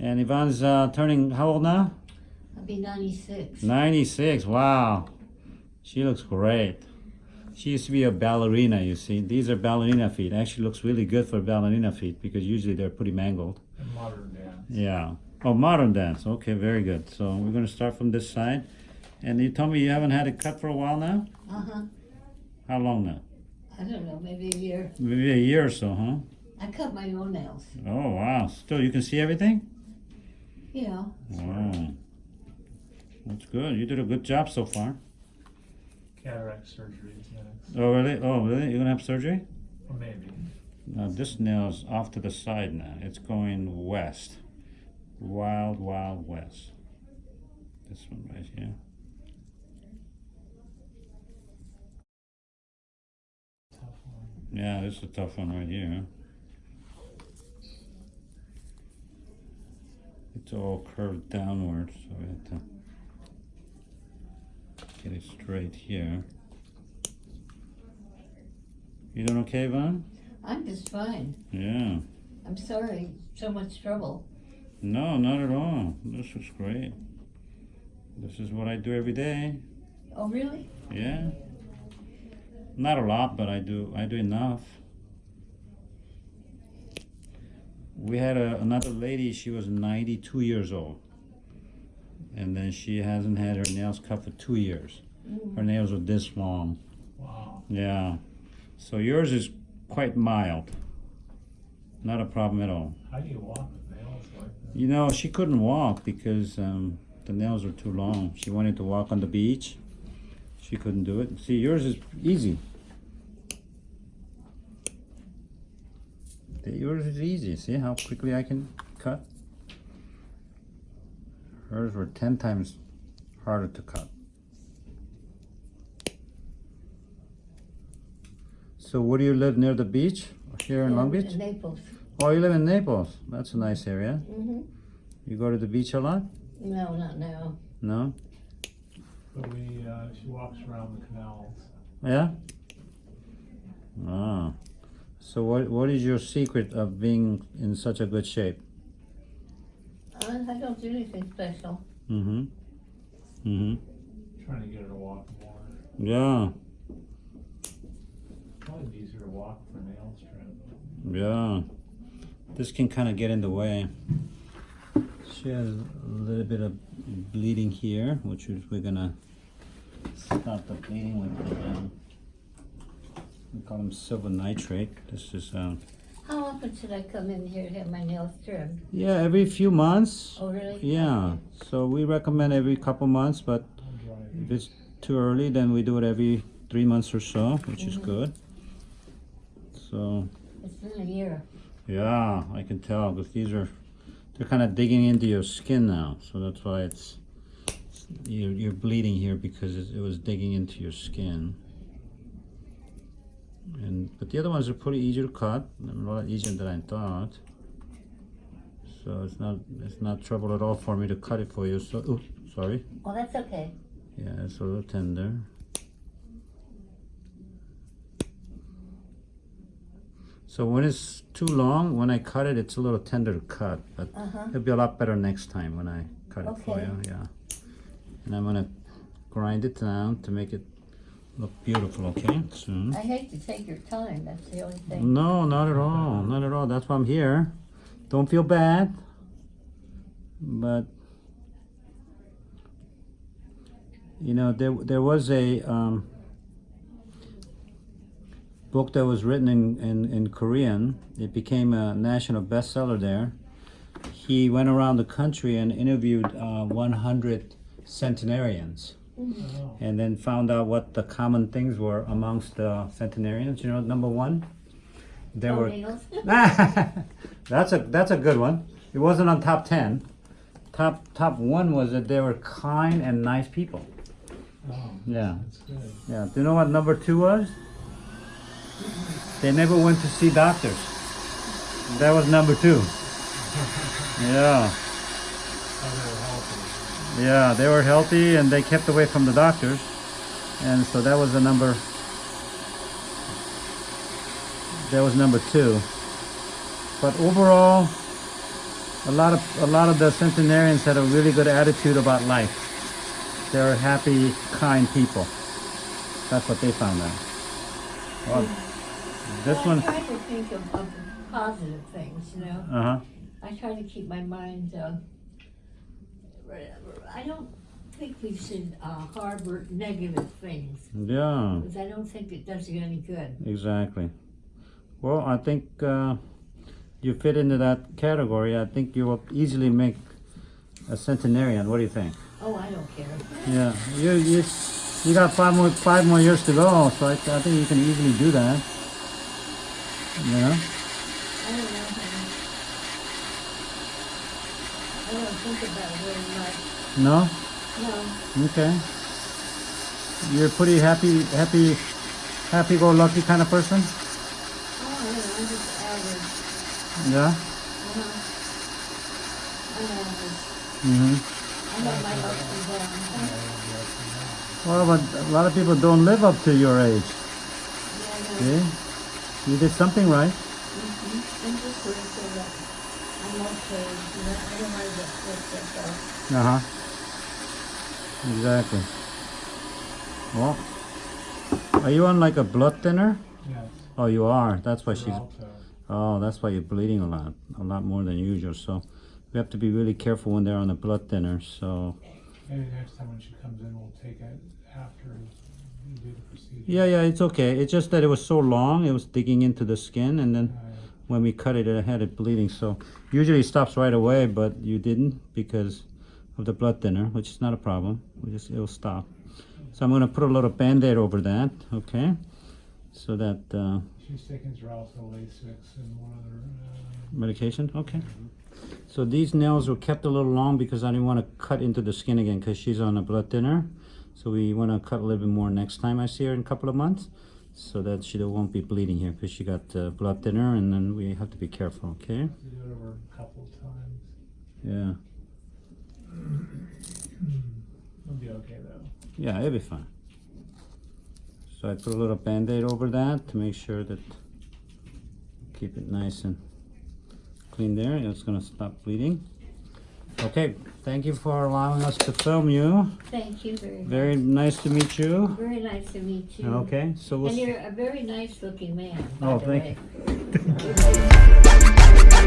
And Yvonne's uh, turning how old now? I'll be 96. 96. Wow. She looks great. She used to be a ballerina, you see. These are ballerina feet. Actually looks really good for ballerina feet because usually they're pretty mangled. And modern dance. Yeah. Oh, modern dance. Okay, very good. So we're going to start from this side. And you told me you haven't had it cut for a while now? Uh-huh. How long now? I don't know, maybe a year. Maybe a year or so, huh? I cut my own nails. Oh, wow. Still, you can see everything? Yeah. Wow. That's good. You did a good job so far. Cataract surgery is next. Oh, really? Oh, really? You're going to have surgery? Or maybe. Now, this nail's off to the side now. It's going west. Wild, wild west. This one right here. Yeah, this is a tough one right here. It's all curved downwards, so we have to get it straight here. You doing okay, Vaughn? I'm just fine. Yeah. I'm sorry, so much trouble. No, not at all. This is great. This is what I do every day. Oh, really? Yeah. Not a lot, but I do I do enough. We had a, another lady, she was 92 years old. And then she hasn't had her nails cut for two years. Her nails are this long. Wow. Yeah. So yours is quite mild. Not a problem at all. How do you walk with nails like that? You know, she couldn't walk because um, the nails were too long. She wanted to walk on the beach. She couldn't do it. See, yours is easy. Yours is easy. See how quickly I can cut? Hers were 10 times harder to cut. So where do you live near the beach? Here in Long Beach? Naples. Oh, you live in Naples. That's a nice area. Mm-hmm. You go to the beach a lot? No, not now. No? But we, uh, she walks around the canals. Yeah? Ah. So what what is your secret of being in such a good shape? I, I don't do anything special. Mm-hmm. Mm-hmm. Trying to get her to walk more. Yeah. Probably be easier to walk for nail trim. Yeah. This can kind of get in the way. She has a little bit of bleeding here, which is we're gonna stop the bleeding with the, um, we call them silver nitrate. This is um, How often should I come in here to have my nails trimmed? yeah, every few months. Oh, really? Yeah. So we recommend every couple months, but If it's too early, then we do it every three months or so, which is Mhm. good. So, It's been a year. yeah, I can tell because these are, they're kind of digging into your skin now. So that's why it's, you're, you're bleeding here because it, it was digging into your skin. And, but the other ones are pretty easy to cut, a lot easier than I thought. So it's not, it's not trouble at all for me to cut it for you. So, oops, sorry. Oh, that's okay. Yeah, it's a little tender. So when it's too long, when I cut it, it's a little tender to cut, but Uh-huh. it'll be a lot better next time when I cut it for you, yeah. And I'm gonna grind it down to make it look beautiful, okay, soon. I hate to take your time, that's the only thing. No, not at all, not at all, that's why I'm here. Don't feel bad, but you know, there, there was a, um, book that was written in, in, in Korean. It became a national bestseller there. He went around the country and interviewed uh, 100 centenarians Oh, and then found out what the common things were amongst the centenarians. You know, number one, there Oh, were. that's a that's a good one. It wasn't on top ten. Top top one was that they were kind and nice people. oh, Yeah. good. Yeah. Do you know what number two was? They never went to see doctors. That was number two. Yeah. Yeah, they were healthy and they kept away from the doctors. And so that was the number that was number two. But overall, a lot of a lot of the centenarians had a really good attitude about life. They're happy, kind people. That's what they found out. Well, this Well, one, I try to think of, of positive things, you know? uh huh. I try to keep my mind, uh, I don't think we should, uh, harbor negative things, Yeah, because I don't think it does you any good. exactly. Well, I think uh, you fit into that category. I think you will easily make a centenarian. What do you think? Oh, I don't care. Yeah, you you you got five more five more years to go, so I, I think you can easily do that. You know? I don't know. I don't think about it very much. No? No, Okay. You're a pretty happy, happy, happy-go-lucky kind of person. oh, I I'm just average. Yeah. Uh-huh. I'm average. hmm I know my ups and downs. Well, but a lot of people don't live up to your age. Yeah, I know. See? You did something right. Mhm. I'm just grateful that I'm okay, you know, I don't want to that's all. Uh huh. Exactly. Well, are you on like a blood thinner? Yes. Oh, you are. That's why she's. Oh, that's why you're bleeding a lot, a lot more than usual. So we have to be really careful when they're on a blood thinner. So Maybe next time when she comes in, we'll take it after you do the procedure. yeah, yeah, it's okay. It's just that it was so long, it was digging into the skin, and then when we cut it, it had it bleeding. So usually it stops right away, but you didn't because of the blood thinner, which is not a problem. We just it'll stop. So I'm gonna put a little band-aid over that, okay? So that uh, she's taking Lasix, and one other, uh, medication, okay? So these nails were kept a little long because I didn't want to cut into the skin again because she's on a blood thinner. So we want to cut a little bit more next time I see her in a couple of months so that she won't be bleeding here because she got uh, blood thinner and then we have to be careful, okay? do it over a couple of times. Yeah, It'll be okay though. yeah, it'll be fine. So I put a little band-aid over that to make sure that keep it nice and clean there. It's gonna stop bleeding. Okay, thank you for allowing us to film you. Thank you very much. Very nice to meet you. Very nice to meet you. Okay, so we'll. And you're a very nice looking man, Oh, thank way.